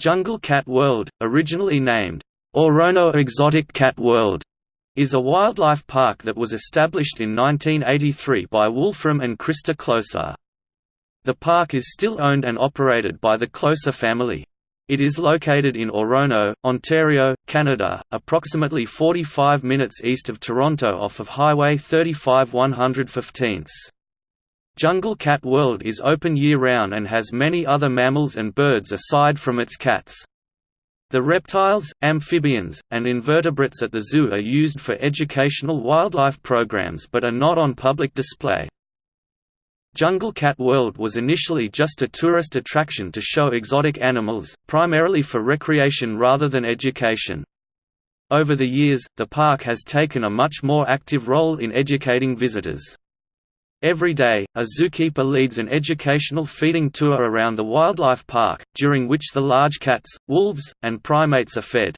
Jungle Cat World, originally named Orono Exotic Cat World, is a wildlife park that was established in 1983 by Wolfram and Krista Kloser. The park is still owned and operated by the Kloser family. It is located in Orono, Ontario, Canada, approximately 45 minutes east of Toronto off of Highway 35 115. Jungle Cat World is open year-round and has many other mammals and birds aside from its cats. The reptiles, amphibians, and invertebrates at the zoo are used for educational wildlife programs but are not on public display. Jungle Cat World was initially just a tourist attraction to show exotic animals, primarily for recreation rather than education. Over the years, the park has taken a much more active role in educating visitors. Every day, a zookeeper leads an educational feeding tour around the wildlife park, during which the large cats, wolves, and primates are fed.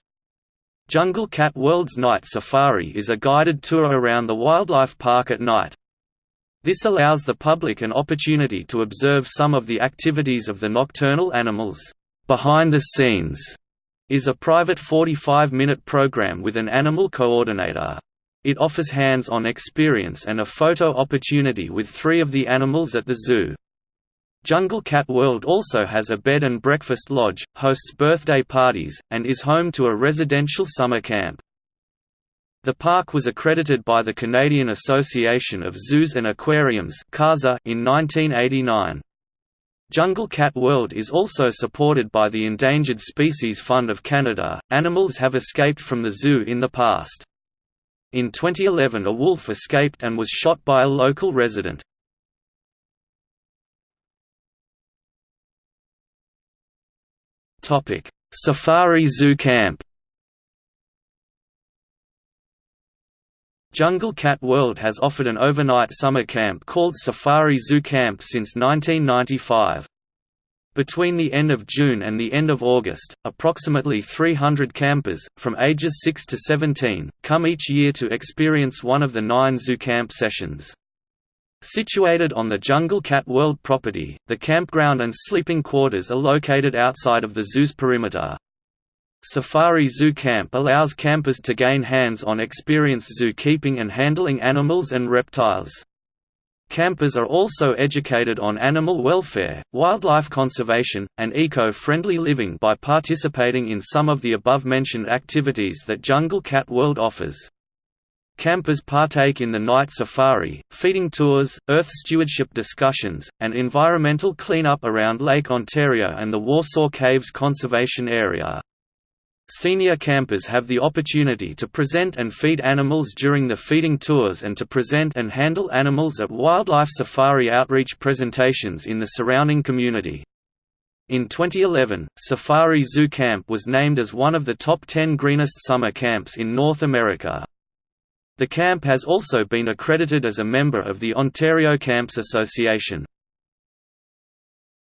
Jungle Cat World's Night Safari is a guided tour around the wildlife park at night. This allows the public an opportunity to observe some of the activities of the nocturnal animals. Behind the Scenes is a private 45-minute program with an animal coordinator. It offers hands-on experience and a photo opportunity with three of the animals at the zoo. Jungle Cat World also has a bed and breakfast lodge, hosts birthday parties, and is home to a residential summer camp. The park was accredited by the Canadian Association of Zoos and Aquariums in 1989. Jungle Cat World is also supported by the Endangered Species Fund of Canada. Animals have escaped from the zoo in the past. In 2011 a wolf escaped and was shot by a local resident. Safari Zoo Camp Jungle Cat World has offered an overnight summer camp called Safari Zoo Camp since 1995. Between the end of June and the end of August, approximately 300 campers, from ages 6 to 17, come each year to experience one of the nine zoo camp sessions. Situated on the Jungle Cat World property, the campground and sleeping quarters are located outside of the zoo's perimeter. Safari Zoo Camp allows campers to gain hands-on experience zookeeping and handling animals and reptiles. Campers are also educated on animal welfare, wildlife conservation, and eco-friendly living by participating in some of the above-mentioned activities that Jungle Cat World offers. Campers partake in the night safari, feeding tours, earth stewardship discussions, and environmental cleanup around Lake Ontario and the Warsaw Caves Conservation Area. Senior campers have the opportunity to present and feed animals during the feeding tours and to present and handle animals at wildlife safari outreach presentations in the surrounding community. In 2011, Safari Zoo Camp was named as one of the top 10 greenest summer camps in North America. The camp has also been accredited as a member of the Ontario Camps Association.